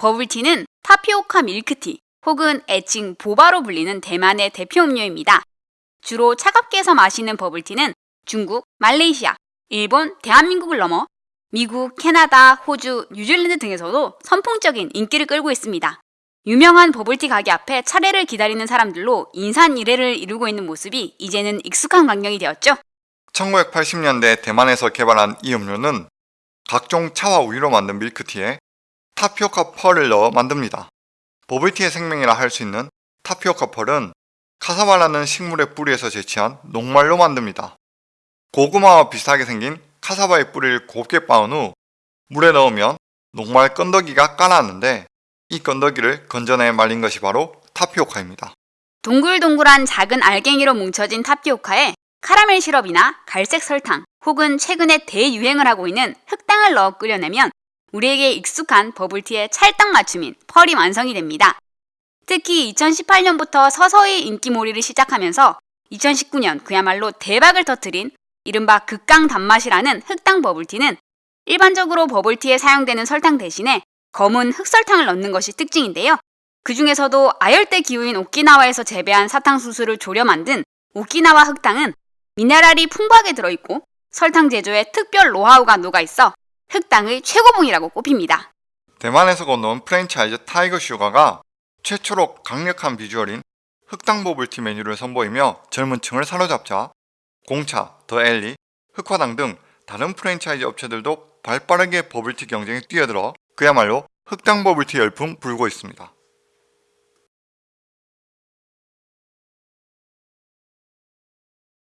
버블티는 타피오카 밀크티 혹은 애칭 보바로 불리는 대만의 대표 음료입니다. 주로 차갑게 해서 마시는 버블티는 중국, 말레이시아, 일본, 대한민국을 넘어 미국, 캐나다, 호주, 뉴질랜드 등에서도 선풍적인 인기를 끌고 있습니다. 유명한 버블티 가게 앞에 차례를 기다리는 사람들로 인산이례를 이루고 있는 모습이 이제는 익숙한 광경이 되었죠. 1980년대 대만에서 개발한 이 음료는 각종 차와 우유로 만든 밀크티에 타피오카 펄을 넣어 만듭니다. 버블티의 생명이라 할 수 있는 타피오카 펄은 카사바라는 식물의 뿌리에서 제치한 녹말로 만듭니다. 고구마와 비슷하게 생긴 카사바의 뿌리를 곱게 빻은 후 물에 넣으면 녹말 건더기가 까나는데 이 건더기를 건져내 말린 것이 바로 타피오카입니다. 동글동글한 작은 알갱이로 뭉쳐진 타피오카에 카라멜 시럽이나 갈색 설탕 혹은 최근에 대유행을 하고 있는 흑당을 넣어 끓여내면 우리에게 익숙한 버블티의 찰떡 맞춤인 펄이 완성이 됩니다. 특히 2018년부터 서서히 인기몰이를 시작하면서 2019년 그야말로 대박을 터뜨린 이른바 극강 단맛이라는 흑당 버블티는 일반적으로 버블티에 사용되는 설탕 대신에 검은 흑설탕을 넣는 것이 특징인데요. 그 중에서도 아열대 기후인 오키나와에서 재배한 사탕수수를 졸여 만든 오키나와 흑당은 미네랄이 풍부하게 들어있고 설탕 제조에 특별 노하우가 녹아있어 흑당의 최고봉이라고 꼽힙니다. 대만에서 건너온 프랜차이즈 타이거 슈가가 최초로 강력한 비주얼인 흑당 버블티 메뉴를 선보이며 젊은 층을 사로잡자 공차, 더 앨리, 흑화당 등 다른 프랜차이즈 업체들도 발빠르게 버블티 경쟁에 뛰어들어 그야말로 흑당 버블티 열풍 불고 있습니다.